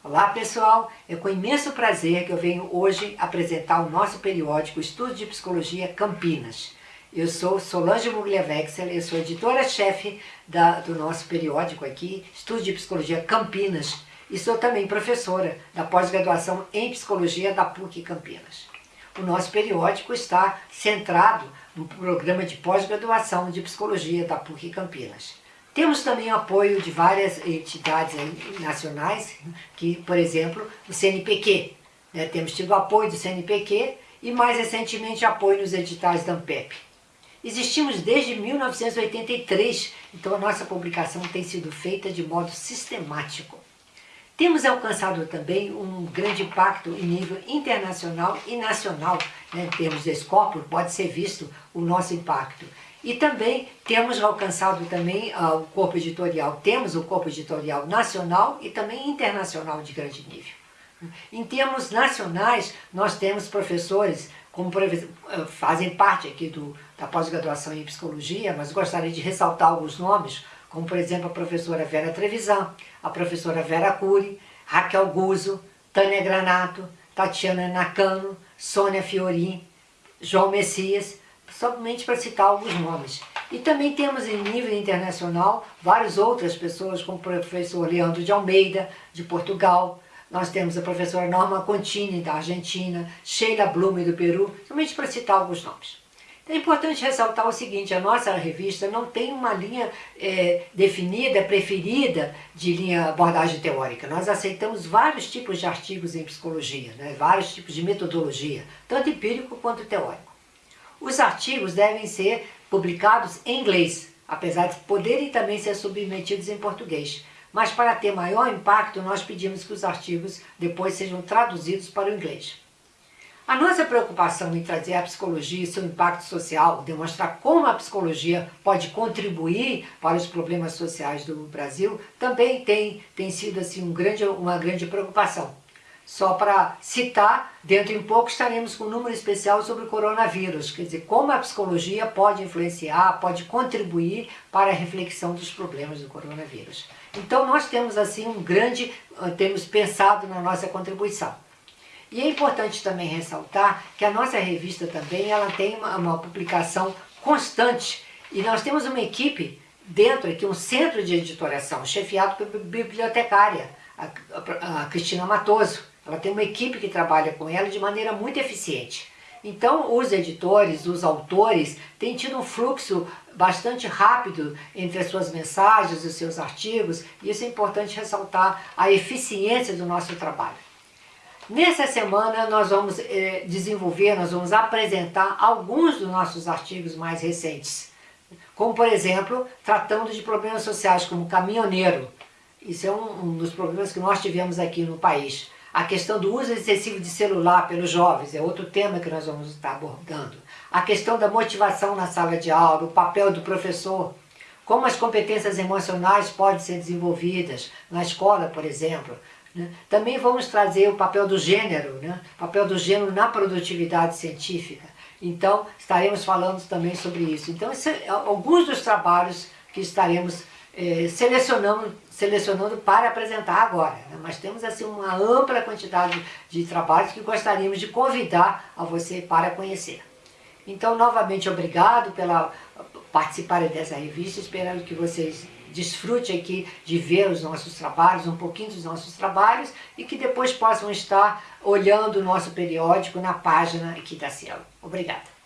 Olá pessoal, é com imenso prazer que eu venho hoje apresentar o nosso periódico Estudo de Psicologia Campinas. Eu sou Solange Mugliavexel, eu sou editora-chefe do nosso periódico aqui, Estudo de Psicologia Campinas, e sou também professora da pós-graduação em Psicologia da PUC Campinas. O nosso periódico está centrado no programa de pós-graduação de Psicologia da PUC Campinas. Temos também apoio de várias entidades nacionais, que, por exemplo, o CNPq. Né? Temos tido apoio do CNPq e, mais recentemente, apoio nos editais da ANPEP. Existimos desde 1983, então a nossa publicação tem sido feita de modo sistemático. Temos alcançado também um grande impacto em nível internacional e nacional, né, em termos de escopo, pode ser visto o nosso impacto. E também temos alcançado também uh, o corpo editorial, temos o corpo editorial nacional e também internacional de grande nível. Em termos nacionais, nós temos professores, como ah, fazem parte aqui do, da pós-graduação em psicologia, mas gostaria de ressaltar alguns nomes, como por exemplo a professora Vera Trevisan, a professora Vera Cury, Raquel Guzzo, Tânia Granato, Tatiana Nakano, Sônia Fiorin, João Messias, somente para citar alguns nomes. E também temos em nível internacional várias outras pessoas, como o professor Leandro de Almeida, de Portugal, nós temos a professora Norma Contini, da Argentina, Sheila Blume, do Peru, somente para citar alguns nomes. É importante ressaltar o seguinte, a nossa revista não tem uma linha é, definida, preferida de linha abordagem teórica. Nós aceitamos vários tipos de artigos em psicologia, né? vários tipos de metodologia, tanto empírico quanto teórico. Os artigos devem ser publicados em inglês, apesar de poderem também ser submetidos em português. Mas para ter maior impacto, nós pedimos que os artigos depois sejam traduzidos para o inglês. A nossa preocupação em trazer a psicologia e seu impacto social, demonstrar como a psicologia pode contribuir para os problemas sociais do Brasil, também tem, tem sido assim, um grande, uma grande preocupação. Só para citar, dentro em pouco estaremos com um número especial sobre o coronavírus, quer dizer, como a psicologia pode influenciar, pode contribuir para a reflexão dos problemas do coronavírus. Então nós temos assim um grande, ah, temos pensado na nossa contribuição. E é importante também ressaltar que a nossa revista também ela tem uma, uma publicação constante e nós temos uma equipe dentro aqui, um centro de editoração, chefiado pela bibliotecária, a, a, a Cristina Matoso. Ela tem uma equipe que trabalha com ela de maneira muito eficiente. Então, os editores, os autores, têm tido um fluxo bastante rápido entre as suas mensagens, os seus artigos, e isso é importante ressaltar a eficiência do nosso trabalho. Nessa semana nós vamos eh, desenvolver, nós vamos apresentar alguns dos nossos artigos mais recentes. Como, por exemplo, tratando de problemas sociais como caminhoneiro. Isso é um, um dos problemas que nós tivemos aqui no país. A questão do uso excessivo de celular pelos jovens é outro tema que nós vamos estar abordando. A questão da motivação na sala de aula, o papel do professor, como as competências emocionais podem ser desenvolvidas na escola, por exemplo. Né? Também vamos trazer o papel do gênero, né? o papel do gênero na produtividade científica. Então, estaremos falando também sobre isso. Então, é alguns dos trabalhos que estaremos eh, selecionando, selecionando para apresentar agora. Né? Mas temos assim uma ampla quantidade de trabalhos que gostaríamos de convidar a você para conhecer. Então, novamente, obrigado pela participar dessa revista, esperando que vocês desfrutem aqui de ver os nossos trabalhos, um pouquinho dos nossos trabalhos, e que depois possam estar olhando o nosso periódico na página aqui da Cielo. Obrigada.